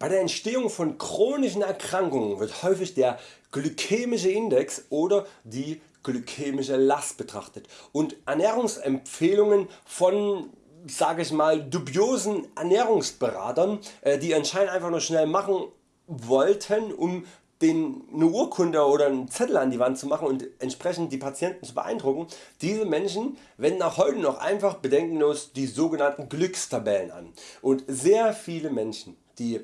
Bei der Entstehung von chronischen Erkrankungen wird häufig der glykämische Index oder die glykämische Last betrachtet und Ernährungsempfehlungen von sage ich mal dubiosen Ernährungsberatern äh, die anscheinend einfach nur schnell machen wollten um den eine Urkunde oder einen Zettel an die Wand zu machen und entsprechend die Patienten zu beeindrucken. Diese Menschen wenden auch heute noch einfach bedenkenlos die sogenannten Glückstabellen an und sehr viele Menschen die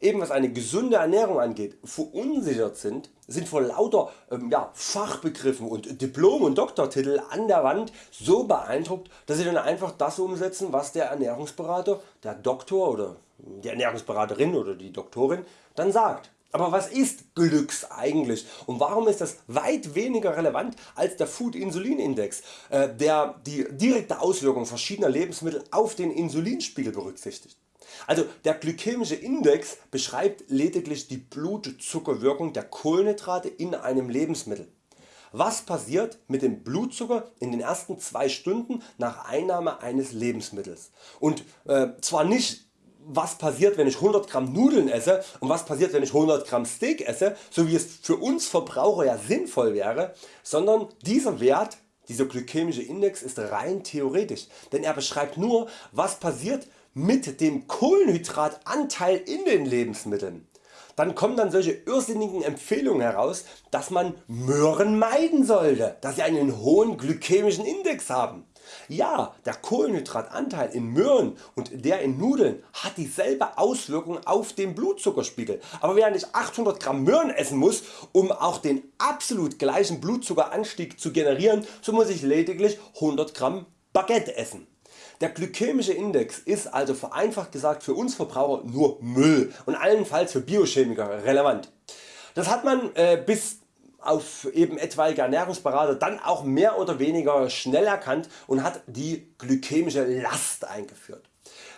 eben was eine gesunde Ernährung angeht verunsichert sind, sind vor lauter ähm, ja, Fachbegriffen und Diplom und Doktortitel an der Wand so beeindruckt, dass sie dann einfach das umsetzen was der Ernährungsberater, der Doktor oder die Ernährungsberaterin oder die Doktorin dann sagt. Aber was ist Glücks eigentlich und warum ist das weit weniger relevant als der Food-Insulin-Index, äh, der die direkte Auswirkung verschiedener Lebensmittel auf den Insulinspiegel berücksichtigt? Also der glykämische Index beschreibt lediglich die Blutzuckerwirkung der Kohlenhydrate in einem Lebensmittel. Was passiert mit dem Blutzucker in den ersten 2 Stunden nach Einnahme eines Lebensmittels und äh, zwar nicht was passiert wenn ich 100 Gramm Nudeln esse und was passiert wenn ich 100 Gramm Steak esse, so wie es für uns Verbraucher ja sinnvoll wäre, sondern dieser Wert dieser glykämische Index ist rein theoretisch, denn er beschreibt nur was passiert mit dem Kohlenhydratanteil in den Lebensmitteln. Dann kommen dann solche irrsinnigen Empfehlungen heraus, dass man Möhren meiden sollte, da sie einen hohen glykämischen Index haben. Ja, der Kohlenhydratanteil in Möhren und der in Nudeln hat dieselbe Auswirkung auf den Blutzuckerspiegel, aber während ich 800 Gramm Möhren essen muss, um auch den absolut gleichen Blutzuckeranstieg zu generieren, so muss ich lediglich 100 Gramm Baguette essen. Der glykämische Index ist also vereinfacht gesagt für uns Verbraucher nur Müll und allenfalls für Biochemiker relevant. Das hat man äh, bis auf eben etwaige Ernährungsberater dann auch mehr oder weniger schnell erkannt und hat die glykämische Last eingeführt.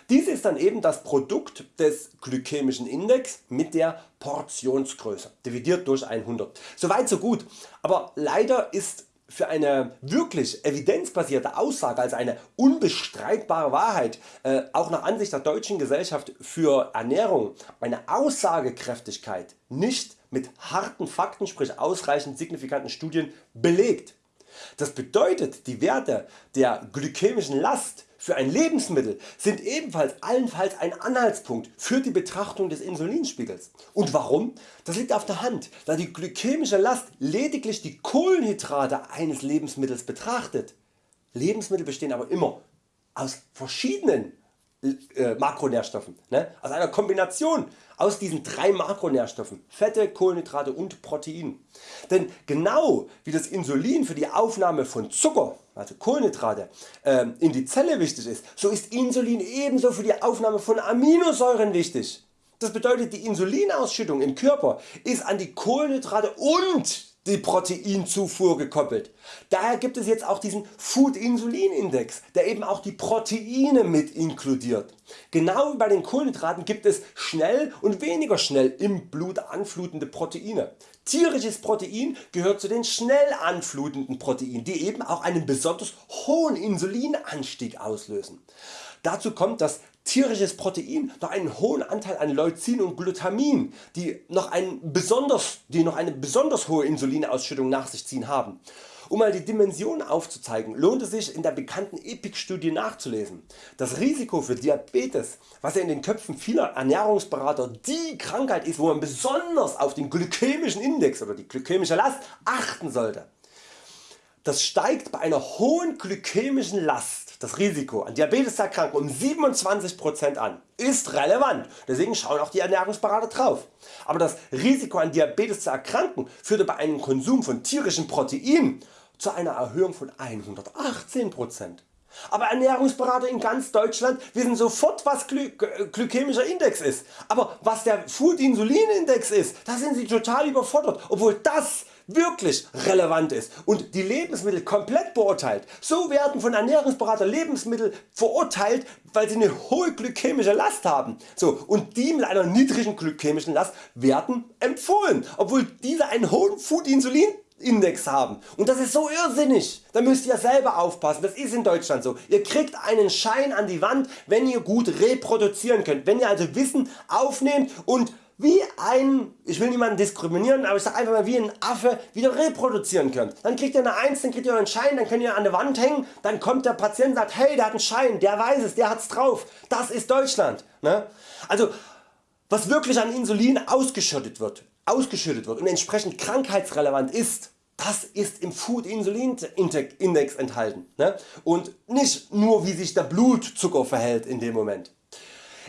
Dies ist dann eben das Produkt des glykämischen Index mit der Portionsgröße dividiert durch 100. Soweit so gut, aber leider ist für eine wirklich evidenzbasierte Aussage als eine unbestreitbare Wahrheit äh, auch nach Ansicht der Deutschen Gesellschaft für Ernährung eine Aussagekräftigkeit nicht mit harten Fakten sprich ausreichend signifikanten Studien belegt. Das bedeutet die Werte der glykämischen Last für ein Lebensmittel sind ebenfalls allenfalls ein Anhaltspunkt für die Betrachtung des Insulinspiegels. Und warum? Das liegt auf der Hand, da die glykämische Last lediglich die Kohlenhydrate eines Lebensmittels betrachtet. Lebensmittel bestehen aber immer aus verschiedenen äh, Makronährstoffen, ne? aus einer Kombination aus diesen drei Makronährstoffen Fette, Kohlenhydrate und Protein. Denn genau wie das Insulin für die Aufnahme von Zucker, also Kohlenhydrate, äh, in die Zelle wichtig ist, so ist Insulin ebenso für die Aufnahme von Aminosäuren wichtig. Das bedeutet die Insulinausschüttung im Körper ist an die Kohlenhydrate und die Proteinzufuhr gekoppelt. Daher gibt es jetzt auch diesen Food-Insulin-Index, der eben auch die Proteine mit inkludiert. Genau wie bei den Kohlenhydraten gibt es schnell und weniger schnell im Blut anflutende Proteine. Tierisches Protein gehört zu den schnell anflutenden Proteinen, die eben auch einen besonders hohen Insulinanstieg auslösen. Dazu kommt, dass tierisches Protein noch einen hohen Anteil an Leucin und Glutamin, die noch, ein besonders, die noch eine besonders hohe Insulinausschüttung nach sich ziehen haben. Um mal die Dimension aufzuzeigen, lohnt es sich in der bekannten EPIC Studie nachzulesen. Das Risiko für Diabetes, was ja in den Köpfen vieler Ernährungsberater die Krankheit ist, wo man besonders auf den glykämischen Index oder die glykämische Last achten sollte. Das steigt bei einer hohen glykämischen Last das Risiko an Diabetes zu erkranken um 27% an. Ist relevant, deswegen schauen auch die Ernährungsberater drauf. Aber das Risiko an Diabetes zu erkranken führte bei einem Konsum von tierischen Proteinen zu einer Erhöhung von 118%. Aber Ernährungsberater in ganz Deutschland wissen sofort was Gly glykämischer Index ist. Aber was der Food Insulin Index ist, da sind sie total überfordert, obwohl das wirklich relevant ist und die Lebensmittel komplett beurteilt. So werden von Ernährungsberater Lebensmittel verurteilt weil sie eine hohe glykämische Last haben. So, und die mit einer niedrigen glykämischen Last werden empfohlen, obwohl diese einen hohen Food Insulin Index haben. Und das ist so irrsinnig, da müsst ihr selber aufpassen, das ist in Deutschland so. Ihr kriegt einen Schein an die Wand wenn ihr gut reproduzieren könnt, wenn ihr also Wissen aufnehmt und wie ein, ich will niemanden diskriminieren, aber ich sag einfach mal wie ein Affe wieder reproduzieren könnt. Dann kriegt ihr eine 1, dann kriegt ihr einen Schein, dann könnt ihr an der Wand hängen, dann kommt der Patient und sagt hey der hat einen Schein, der weiß es, der hat's drauf, das ist Deutschland. Ne? Also was wirklich an Insulin ausgeschüttet wird, ausgeschüttet wird und entsprechend krankheitsrelevant ist, das ist im Food Insulin Index enthalten ne? und nicht nur wie sich der Blutzucker verhält in dem Moment.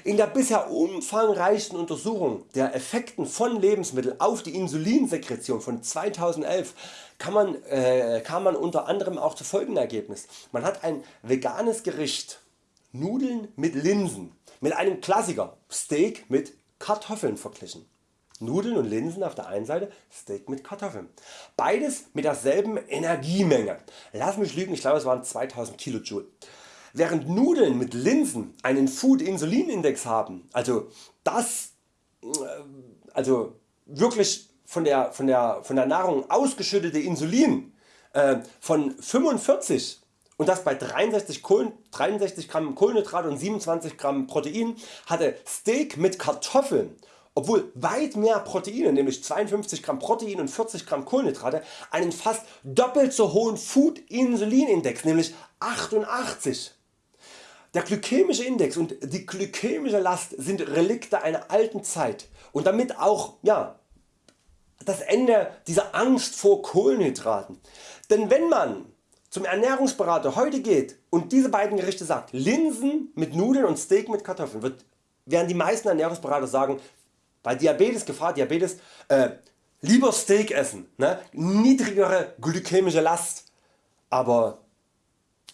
In der bisher umfangreichsten Untersuchung der Effekten von Lebensmitteln auf die Insulinsekretion von 2011 kann man, äh, kam man unter anderem auch zu folgendem Ergebnis. Man hat ein veganes Gericht Nudeln mit Linsen mit einem Klassiker Steak mit Kartoffeln verglichen. Nudeln und Linsen auf der einen Seite, Steak mit Kartoffeln. Beides mit derselben Energiemenge. Lass mich lügen, ich glaube es waren 2000 kJ. Während Nudeln mit Linsen einen Food Insulin Index haben, also das äh, also wirklich von der, von der, von der Nahrung ausgeschüttete Insulin äh, von 45 und das bei 63, Kohlen, 63 Gramm Kohlenhydrat und 27 Gramm Protein hatte Steak mit Kartoffeln obwohl weit mehr Proteine, nämlich 52 Gramm Protein und 40 Gramm Kohlenhydrate, einen fast doppelt so hohen Food Insulin Index, nämlich 88. Der glykämische Index und die glykämische Last sind Relikte einer alten Zeit und damit auch ja, das Ende dieser Angst vor Kohlenhydraten. Denn wenn man zum Ernährungsberater heute geht und diese beiden Gerichte sagt, Linsen mit Nudeln und Steak mit Kartoffeln, wird, werden die meisten Ernährungsberater sagen, bei Diabetes, Gefahr Diabetes, äh, lieber Steak essen, ne? niedrigere glykämische Last, aber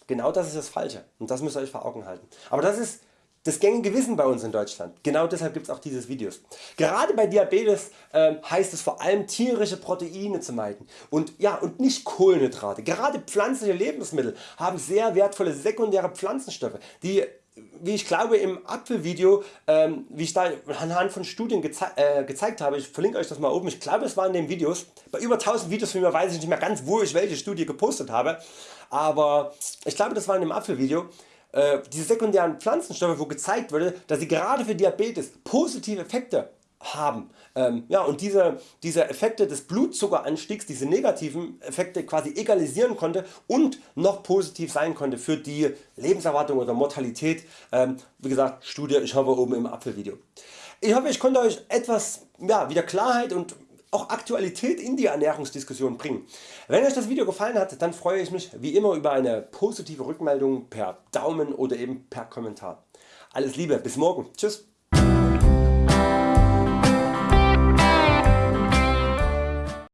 Genau das ist das Falsche und das müsst ihr Euch vor Augen halten. Aber das ist das gängige Wissen bei uns in Deutschland. Genau deshalb gibt es auch dieses Videos. Gerade bei Diabetes äh, heißt es vor allem tierische Proteine zu meiden und, ja, und nicht Kohlenhydrate. Gerade pflanzliche Lebensmittel haben sehr wertvolle sekundäre Pflanzenstoffe die wie ich glaube im Apfelvideo, ähm, wie ich da anhand von Studien geze äh, gezeigt habe, ich verlinke Euch das mal oben, ich glaube es waren in den Videos, bei über 1000 Videos von mir weiß ich nicht mehr ganz wo ich welche Studie gepostet habe, aber ich glaube das war in dem Apfelvideo, äh, diese sekundären Pflanzenstoffe wo gezeigt wurde, dass sie gerade für Diabetes positive Effekte haben. Ähm, ja, und diese, diese Effekte des Blutzuckeranstiegs, diese negativen Effekte quasi egalisieren konnte und noch positiv sein konnte für die Lebenserwartung oder Mortalität. Ähm, wie gesagt Studie, ich habe oben im Apfelvideo. Ich hoffe ich konnte Euch etwas ja, wieder Klarheit und auch Aktualität in die Ernährungsdiskussion bringen. Wenn Euch das Video gefallen hat, dann freue ich mich wie immer über eine positive Rückmeldung per Daumen oder eben per Kommentar. Alles Liebe, bis morgen, tschüss.